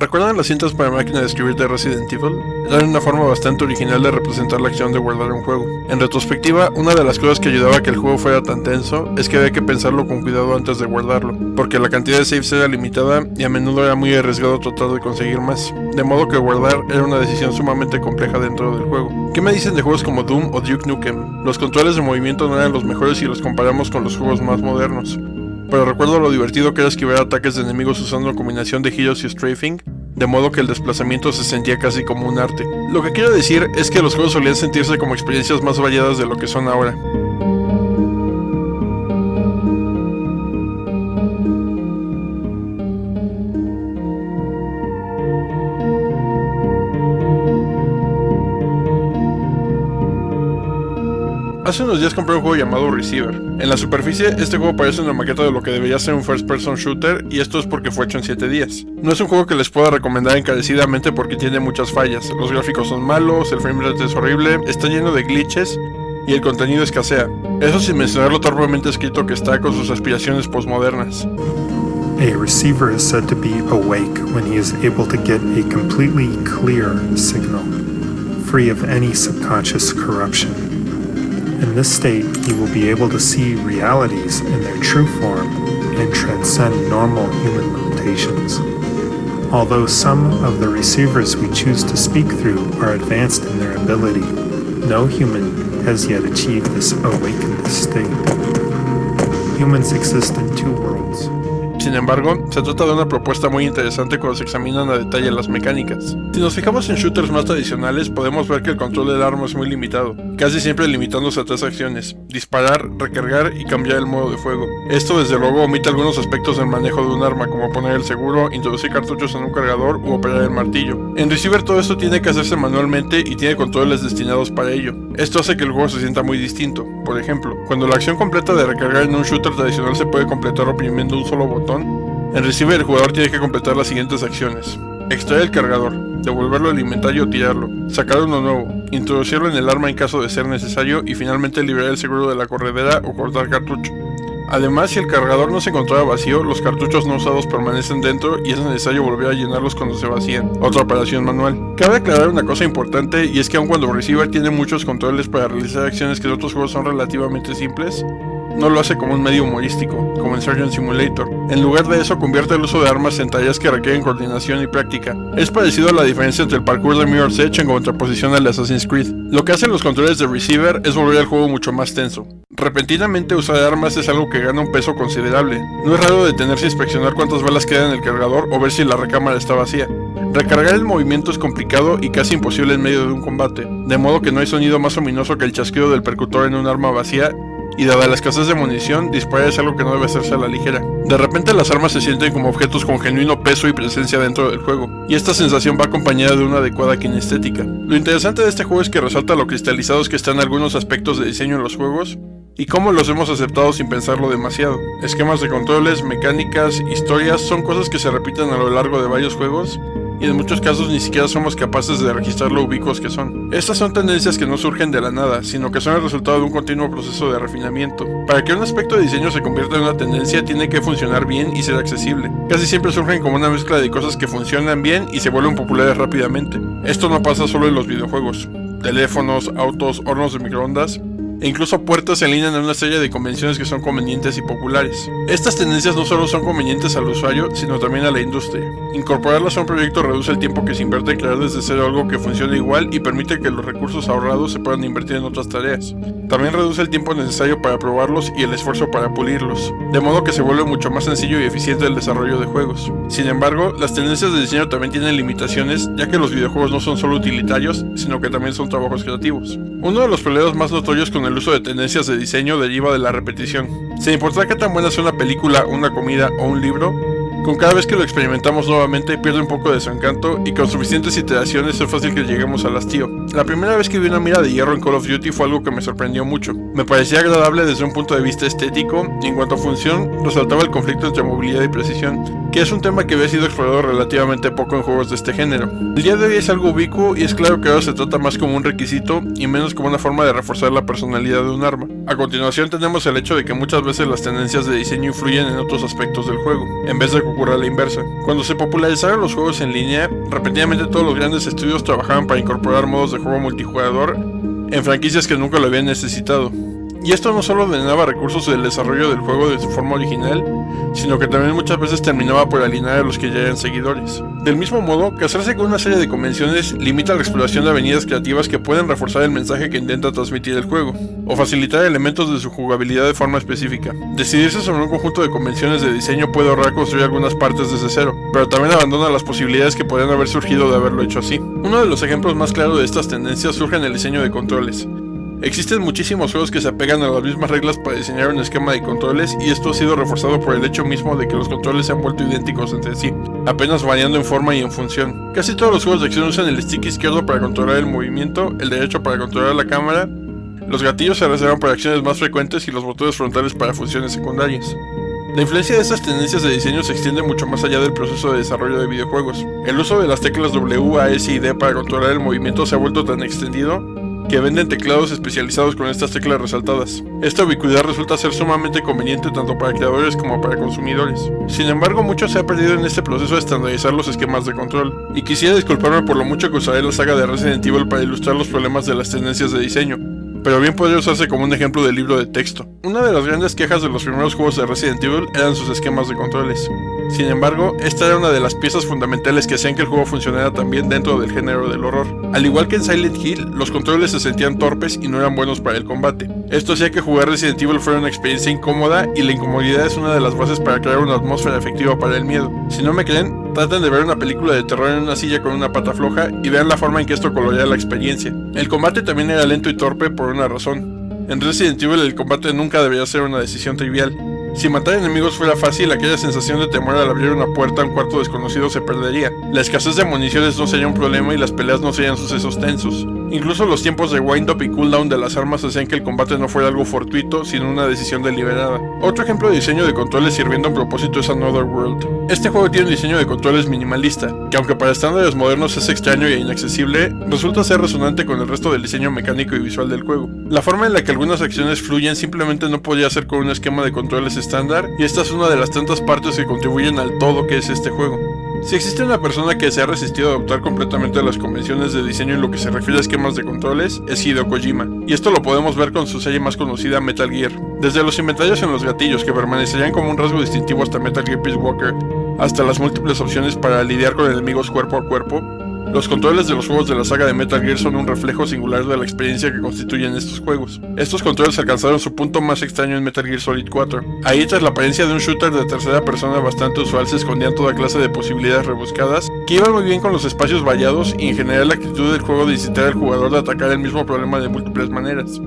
¿Recuerdan las cintas para máquina de escribir de Resident Evil? Eran una forma bastante original de representar la acción de guardar un juego. En retrospectiva, una de las cosas que ayudaba a que el juego fuera tan tenso es que había que pensarlo con cuidado antes de guardarlo, porque la cantidad de saves era limitada y a menudo era muy arriesgado tratar de conseguir más, de modo que guardar era una decisión sumamente compleja dentro del juego. ¿Qué me dicen de juegos como Doom o Duke Nukem? Los controles de movimiento no eran los mejores si los comparamos con los juegos más modernos, pero recuerdo lo divertido que era esquivar ataques de enemigos usando una combinación de giros y strafing, de modo que el desplazamiento se sentía casi como un arte. Lo que quiero decir es que los juegos solían sentirse como experiencias más variadas de lo que son ahora. Hace unos días compré un juego llamado Receiver. En la superficie, este juego parece una maqueta de lo que debería ser un first person shooter y esto es porque fue hecho en 7 días. No es un juego que les pueda recomendar encarecidamente porque tiene muchas fallas. Los gráficos son malos, el framerate es horrible, está lleno de glitches y el contenido escasea. Eso sin mencionar lo torpemente escrito que está con sus aspiraciones postmodernas. A receiver is said to be awake when he is able to get a completely clear signal, free of any subconscious corruption. In this state, you will be able to see realities in their true form and transcend normal human limitations. Although some of the receivers we choose to speak through are advanced in their ability, no human has yet achieved this awakened state. Humans exist in two worlds. Sin embargo, se trata de una propuesta muy interesante cuando se examinan a detalle las mecánicas. Si nos fijamos en shooters más tradicionales, podemos ver que el control del arma es muy limitado, casi siempre limitándose a tres acciones, disparar, recargar y cambiar el modo de fuego. Esto desde luego omite algunos aspectos del manejo de un arma, como poner el seguro, introducir cartuchos en un cargador u operar el martillo. En Receiver todo esto tiene que hacerse manualmente y tiene controles destinados para ello. Esto hace que el juego se sienta muy distinto. Por ejemplo, cuando la acción completa de recargar en un shooter tradicional se puede completar oprimiendo un solo botón, en Receiver el jugador tiene que completar las siguientes acciones. Extraer el cargador, devolverlo al inventario o tirarlo, sacar uno nuevo, introducirlo en el arma en caso de ser necesario y finalmente liberar el seguro de la corredera o cortar cartucho. Además, si el cargador no se encontraba vacío, los cartuchos no usados permanecen dentro y es necesario volver a llenarlos cuando se vacían. Otra operación manual. Cabe aclarar una cosa importante y es que aun cuando Receiver tiene muchos controles para realizar acciones que en otros juegos son relativamente simples, no lo hace como un medio humorístico, como en Surgeon Simulator. En lugar de eso, convierte el uso de armas en tareas que requieren coordinación y práctica. Es parecido a la diferencia entre el parkour de Mirror's Edge en contraposición al Assassin's Creed. Lo que hacen los controles de Receiver es volver al juego mucho más tenso. Repentinamente usar armas es algo que gana un peso considerable. No es raro detenerse a inspeccionar cuántas balas quedan en el cargador o ver si la recámara está vacía. Recargar el movimiento es complicado y casi imposible en medio de un combate, de modo que no hay sonido más ominoso que el chasquido del percutor en un arma vacía y dada la escasez de munición, disparar es algo que no debe hacerse a la ligera. De repente las armas se sienten como objetos con genuino peso y presencia dentro del juego, y esta sensación va acompañada de una adecuada kinestética. Lo interesante de este juego es que resalta lo cristalizados que están algunos aspectos de diseño en los juegos, y cómo los hemos aceptado sin pensarlo demasiado. Esquemas de controles, mecánicas, historias son cosas que se repiten a lo largo de varios juegos, y en muchos casos ni siquiera somos capaces de registrar lo ubicuos que son. Estas son tendencias que no surgen de la nada, sino que son el resultado de un continuo proceso de refinamiento. Para que un aspecto de diseño se convierta en una tendencia tiene que funcionar bien y ser accesible. Casi siempre surgen como una mezcla de cosas que funcionan bien y se vuelven populares rápidamente. Esto no pasa solo en los videojuegos. Teléfonos, autos, hornos de microondas, e incluso puertas en línea en una serie de convenciones que son convenientes y populares. Estas tendencias no solo son convenientes al usuario, sino también a la industria. Incorporarlas a un proyecto reduce el tiempo que se invierte en crear desde cero algo que funcione igual y permite que los recursos ahorrados se puedan invertir en otras tareas. También reduce el tiempo necesario para probarlos y el esfuerzo para pulirlos, de modo que se vuelve mucho más sencillo y eficiente el desarrollo de juegos. Sin embargo, las tendencias de diseño también tienen limitaciones, ya que los videojuegos no son solo utilitarios, sino que también son trabajos creativos. Uno de los problemas más notorios con el uso de tendencias de diseño deriva de la repetición. Sin importar qué tan buena sea una película, una comida o un libro, con cada vez que lo experimentamos nuevamente pierde un poco de su encanto y con suficientes iteraciones es fácil que lleguemos al hastío. La primera vez que vi una mira de hierro en Call of Duty fue algo que me sorprendió mucho. Me parecía agradable desde un punto de vista estético y en cuanto a función resaltaba el conflicto entre movilidad y precisión, que es un tema que había sido explorado relativamente poco en juegos de este género. El día de hoy es algo ubicuo y es claro que ahora se trata más como un requisito y menos como una forma de reforzar la personalidad de un arma. A continuación tenemos el hecho de que muchas veces las tendencias de diseño influyen en otros aspectos del juego, en vez de que ocurra la inversa. Cuando se popularizaron los juegos en línea, repetidamente todos los grandes estudios trabajaban para incorporar modos de juego multijugador en franquicias que nunca lo habían necesitado. Y esto no solo drenaba recursos del desarrollo del juego de su forma original, sino que también muchas veces terminaba por alinear a los que ya eran seguidores. Del mismo modo, casarse con una serie de convenciones limita la exploración de avenidas creativas que pueden reforzar el mensaje que intenta transmitir el juego, o facilitar elementos de su jugabilidad de forma específica. Decidirse sobre un conjunto de convenciones de diseño puede ahorrar construir algunas partes desde cero, pero también abandona las posibilidades que podrían haber surgido de haberlo hecho así. Uno de los ejemplos más claros de estas tendencias surge en el diseño de controles. Existen muchísimos juegos que se apegan a las mismas reglas para diseñar un esquema de controles y esto ha sido reforzado por el hecho mismo de que los controles se han vuelto idénticos entre sí, apenas variando en forma y en función. Casi todos los juegos de acción usan el stick izquierdo para controlar el movimiento, el derecho para controlar la cámara, los gatillos se reservan para acciones más frecuentes y los botones frontales para funciones secundarias. La influencia de estas tendencias de diseño se extiende mucho más allá del proceso de desarrollo de videojuegos. El uso de las teclas W, A, S y D para controlar el movimiento se ha vuelto tan extendido que venden teclados especializados con estas teclas resaltadas. Esta ubicuidad resulta ser sumamente conveniente tanto para creadores como para consumidores. Sin embargo, mucho se ha perdido en este proceso de estandarizar los esquemas de control, y quisiera disculparme por lo mucho que usaré la saga de Resident Evil para ilustrar los problemas de las tendencias de diseño, pero bien podría usarse como un ejemplo de libro de texto. Una de las grandes quejas de los primeros juegos de Resident Evil eran sus esquemas de controles. Sin embargo, esta era una de las piezas fundamentales que hacían que el juego funcionara también dentro del género del horror. Al igual que en Silent Hill, los controles se sentían torpes y no eran buenos para el combate. Esto hacía que jugar Resident Evil fuera una experiencia incómoda y la incomodidad es una de las bases para crear una atmósfera efectiva para el miedo. Si no me creen, traten de ver una película de terror en una silla con una pata floja y vean la forma en que esto colorea la experiencia. El combate también era lento y torpe por una razón. En Resident Evil el combate nunca debería ser una decisión trivial. Si matar enemigos fuera fácil, aquella sensación de temor al abrir una puerta a un cuarto desconocido se perdería. La escasez de municiones no sería un problema y las peleas no serían sucesos tensos. Incluso los tiempos de wind-up y cooldown de las armas hacían que el combate no fuera algo fortuito, sino una decisión deliberada. Otro ejemplo de diseño de controles sirviendo a propósito es Another World. Este juego tiene un diseño de controles minimalista, que aunque para estándares modernos es extraño e inaccesible, resulta ser resonante con el resto del diseño mecánico y visual del juego. La forma en la que algunas acciones fluyen simplemente no podía ser con un esquema de controles estándar, y esta es una de las tantas partes que contribuyen al todo que es este juego. Si existe una persona que se ha resistido a adoptar completamente las convenciones de diseño en lo que se refiere a esquemas de controles, es Hideo Kojima, y esto lo podemos ver con su serie más conocida Metal Gear. Desde los inventarios en los gatillos, que permanecerían como un rasgo distintivo hasta Metal Gear Peace Walker, hasta las múltiples opciones para lidiar con enemigos cuerpo a cuerpo, los controles de los juegos de la saga de Metal Gear son un reflejo singular de la experiencia que constituyen estos juegos. Estos controles alcanzaron su punto más extraño en Metal Gear Solid 4. Ahí tras la apariencia de un shooter de tercera persona bastante usual se escondían toda clase de posibilidades rebuscadas, que iban muy bien con los espacios vallados y en general la actitud del juego de incitar al jugador de atacar el mismo problema de múltiples maneras.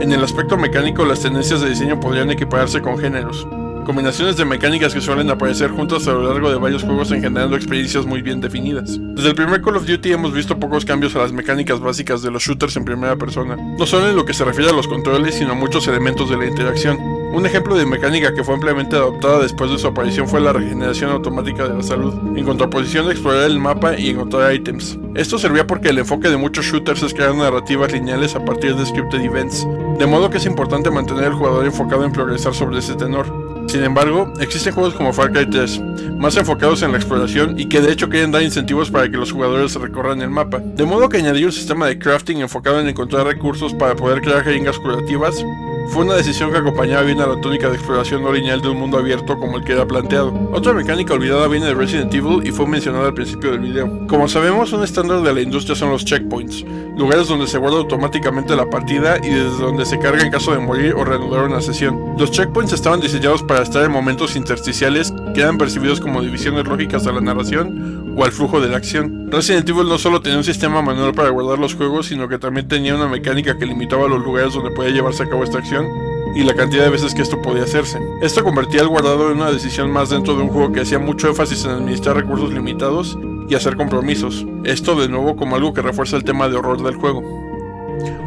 En el aspecto mecánico, las tendencias de diseño podrían equipararse con géneros combinaciones de mecánicas que suelen aparecer juntas a lo largo de varios juegos engendrando experiencias muy bien definidas. Desde el primer Call of Duty hemos visto pocos cambios a las mecánicas básicas de los shooters en primera persona, no solo en lo que se refiere a los controles, sino a muchos elementos de la interacción. Un ejemplo de mecánica que fue ampliamente adoptada después de su aparición fue la regeneración automática de la salud, en contraposición de explorar el mapa y encontrar ítems. Esto servía porque el enfoque de muchos shooters es crear narrativas lineales a partir de scripted events, de modo que es importante mantener al jugador enfocado en progresar sobre ese tenor. Sin embargo, existen juegos como Far Cry 3, más enfocados en la exploración y que de hecho quieren dar incentivos para que los jugadores recorran el mapa, de modo que añadir un sistema de crafting enfocado en encontrar recursos para poder crear jeringas curativas fue una decisión que acompañaba bien a la tónica de exploración no lineal de un mundo abierto como el que era planteado. Otra mecánica olvidada viene de Resident Evil y fue mencionada al principio del video. Como sabemos, un estándar de la industria son los checkpoints, lugares donde se guarda automáticamente la partida y desde donde se carga en caso de morir o reanudar una sesión. Los checkpoints estaban diseñados para estar en momentos intersticiales que eran percibidos como divisiones lógicas a la narración o al flujo de la acción. Resident Evil no solo tenía un sistema manual para guardar los juegos, sino que también tenía una mecánica que limitaba los lugares donde podía llevarse a cabo esta acción y la cantidad de veces que esto podía hacerse. Esto convertía el guardado en una decisión más dentro de un juego que hacía mucho énfasis en administrar recursos limitados y hacer compromisos. Esto de nuevo como algo que refuerza el tema de horror del juego.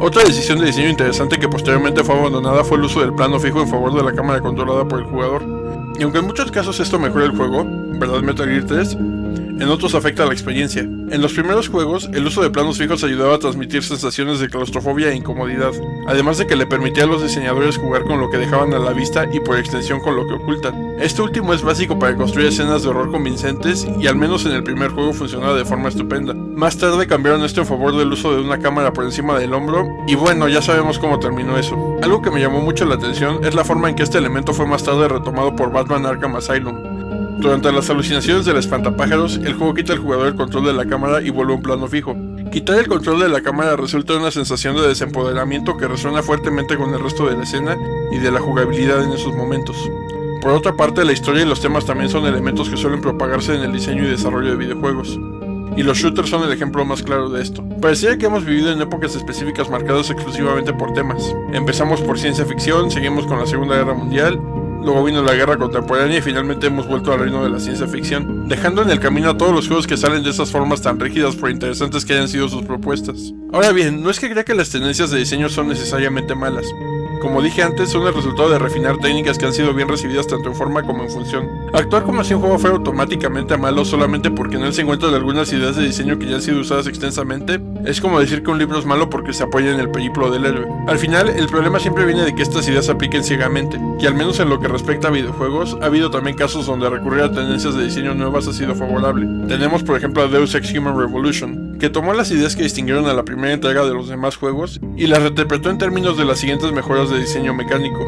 Otra decisión de diseño interesante que posteriormente fue abandonada fue el uso del plano fijo en favor de la cámara controlada por el jugador. Y aunque en muchos casos esto mejora el juego, ¿verdad Metal Gear 3? En otros afecta la experiencia. En los primeros juegos, el uso de planos fijos ayudaba a transmitir sensaciones de claustrofobia e incomodidad, además de que le permitía a los diseñadores jugar con lo que dejaban a la vista y por extensión con lo que ocultan. Este último es básico para construir escenas de horror convincentes y al menos en el primer juego funcionaba de forma estupenda. Más tarde cambiaron esto en favor del uso de una cámara por encima del hombro y bueno, ya sabemos cómo terminó eso. Algo que me llamó mucho la atención es la forma en que este elemento fue más tarde retomado por Batman Arkham Asylum. Durante las alucinaciones del espantapájaros, el juego quita al jugador el control de la cámara y vuelve a un plano fijo. Quitar el control de la cámara resulta en una sensación de desempoderamiento que resuena fuertemente con el resto de la escena y de la jugabilidad en esos momentos. Por otra parte, la historia y los temas también son elementos que suelen propagarse en el diseño y desarrollo de videojuegos. Y los shooters son el ejemplo más claro de esto. Parecía que hemos vivido en épocas específicas marcadas exclusivamente por temas. Empezamos por ciencia ficción, seguimos con la Segunda Guerra Mundial, luego vino la guerra contemporánea y finalmente hemos vuelto al reino de la ciencia ficción, dejando en el camino a todos los juegos que salen de esas formas tan rígidas por interesantes que hayan sido sus propuestas. Ahora bien, no es que crea que las tendencias de diseño son necesariamente malas, como dije antes, son el resultado de refinar técnicas que han sido bien recibidas tanto en forma como en función. Actuar como si un juego fuera automáticamente malo solamente porque en él se encuentran algunas ideas de diseño que ya han sido usadas extensamente, es como decir que un libro es malo porque se apoya en el periplo del héroe. Al final, el problema siempre viene de que estas ideas se apliquen ciegamente, y al menos en lo que respecta a videojuegos, ha habido también casos donde recurrir a tendencias de diseño nuevas ha sido favorable. Tenemos por ejemplo a Deus Ex Human Revolution, que tomó las ideas que distinguieron a la primera entrega de los demás juegos y las reinterpretó en términos de las siguientes mejoras de diseño mecánico,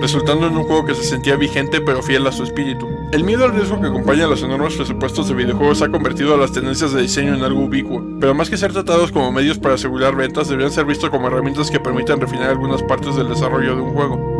resultando en un juego que se sentía vigente pero fiel a su espíritu. El miedo al riesgo que acompaña a los enormes presupuestos de videojuegos ha convertido a las tendencias de diseño en algo ubicuo, pero más que ser tratados como medios para asegurar ventas, deberían ser vistos como herramientas que permitan refinar algunas partes del desarrollo de un juego.